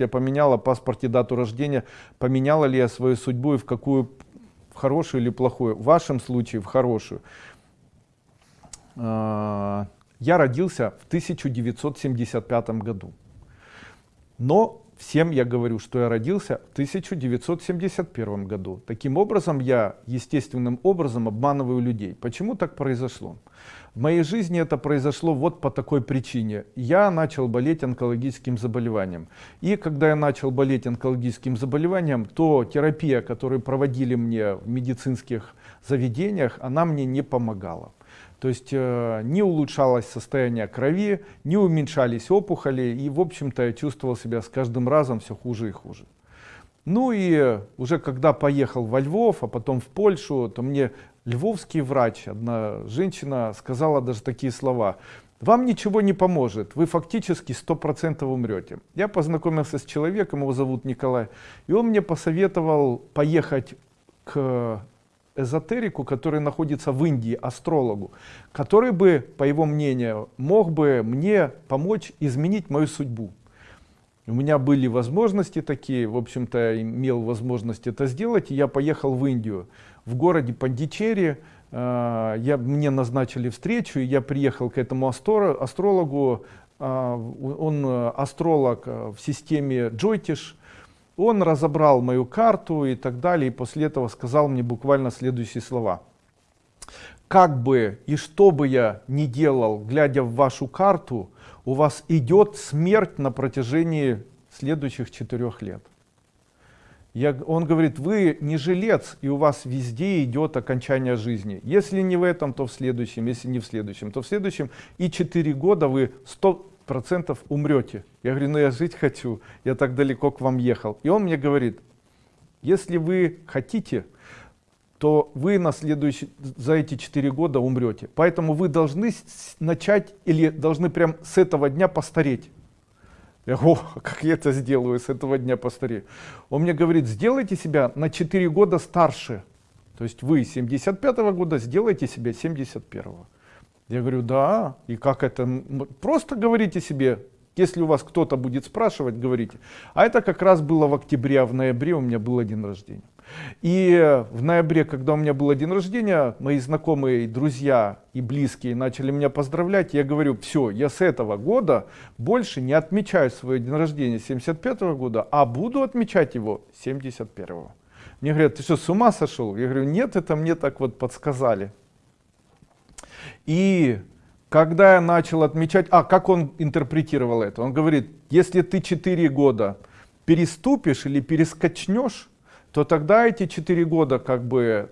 я поменяла паспорте дату рождения, поменяла ли я свою судьбу и в какую, в хорошую или плохую. В вашем случае в хорошую. А, я родился в 1975 году. Но всем я говорю, что я родился в 1971 году. Таким образом, я естественным образом обманываю людей. Почему так произошло? В моей жизни это произошло вот по такой причине. Я начал болеть онкологическим заболеванием. И когда я начал болеть онкологическим заболеванием, то терапия, которую проводили мне в медицинских заведениях, она мне не помогала. То есть э, не улучшалось состояние крови, не уменьшались опухоли, и в общем-то я чувствовал себя с каждым разом все хуже и хуже. Ну и уже когда поехал во Львов, а потом в Польшу, то мне львовский врач, одна женщина сказала даже такие слова. Вам ничего не поможет, вы фактически 100% умрете. Я познакомился с человеком, его зовут Николай, и он мне посоветовал поехать к эзотерику, который находится в Индии, астрологу, который бы, по его мнению, мог бы мне помочь изменить мою судьбу. У меня были возможности такие, в общем-то, я имел возможность это сделать, и я поехал в Индию. В городе Пандичери э, я, мне назначили встречу, и я приехал к этому астрологу, э, он э, астролог в системе Джойтиш, он разобрал мою карту и так далее, и после этого сказал мне буквально следующие слова. Как бы и что бы я ни делал, глядя в вашу карту, у вас идет смерть на протяжении следующих четырех лет. Я, он говорит, вы не жилец, и у вас везде идет окончание жизни. Если не в этом, то в следующем, если не в следующем, то в следующем. И четыре года вы 100, процентов умрете. Я говорю, ну я жить хочу, я так далеко к вам ехал. И он мне говорит, если вы хотите, то вы на следующий, за эти четыре года умрете. Поэтому вы должны начать или должны прям с этого дня постареть. Я говорю, как я это сделаю, с этого дня постарею. Он мне говорит, сделайте себя на 4 года старше. То есть вы 75 -го года сделайте себя 71 -го. Я говорю, да, и как это? Просто говорите себе, если у вас кто-то будет спрашивать, говорите. А это как раз было в октябре, а в ноябре у меня был день рождения. И в ноябре, когда у меня был день рождения, мои знакомые, друзья и близкие начали меня поздравлять. Я говорю, все, я с этого года больше не отмечаю свой день рождения 75 -го года, а буду отмечать его 71 -го. Мне говорят, ты что, с ума сошел? Я говорю, нет, это мне так вот подсказали. И когда я начал отмечать, а как он интерпретировал это? Он говорит, если ты 4 года переступишь или перескочнешь, то тогда эти 4 года как бы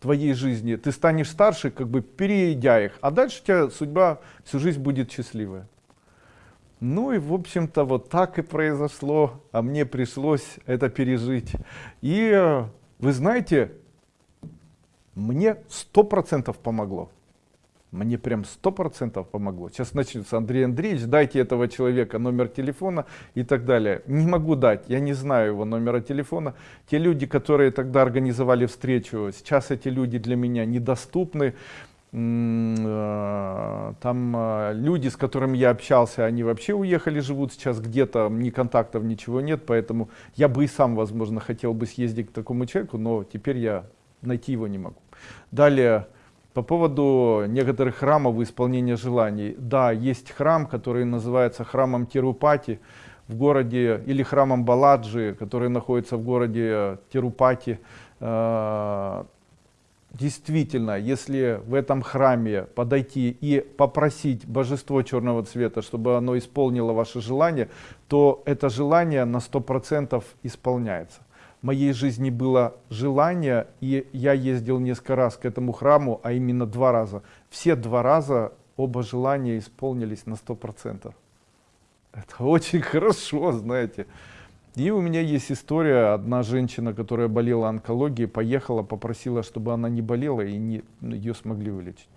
твоей жизни, ты станешь старше, как бы перейдя их, а дальше у тебя судьба всю жизнь будет счастливая. Ну и в общем-то вот так и произошло, а мне пришлось это пережить. И вы знаете, мне сто процентов помогло мне прям сто процентов помогло. Сейчас начнется Андрей Андреевич, дайте этого человека номер телефона и так далее. Не могу дать, я не знаю его номера телефона. Те люди, которые тогда организовали встречу, сейчас эти люди для меня недоступны. Э, там э, люди, с которыми я общался, они вообще уехали, живут сейчас где-то, ни контактов, ничего нет, поэтому я бы и сам, возможно, хотел бы съездить к такому человеку, но теперь я найти его не могу. Далее, по поводу некоторых храмов исполнения желаний. Да, есть храм, который называется храмом Тирупати в городе, или храмом Баладжи, который находится в городе Тирупати. А, действительно, если в этом храме подойти и попросить божество черного цвета, чтобы оно исполнило ваше желание, то это желание на 100% исполняется моей жизни было желание, и я ездил несколько раз к этому храму, а именно два раза. Все два раза оба желания исполнились на сто процентов. Это очень хорошо, знаете. И у меня есть история, одна женщина, которая болела онкологией, поехала, попросила, чтобы она не болела, и не, ее смогли вылечить.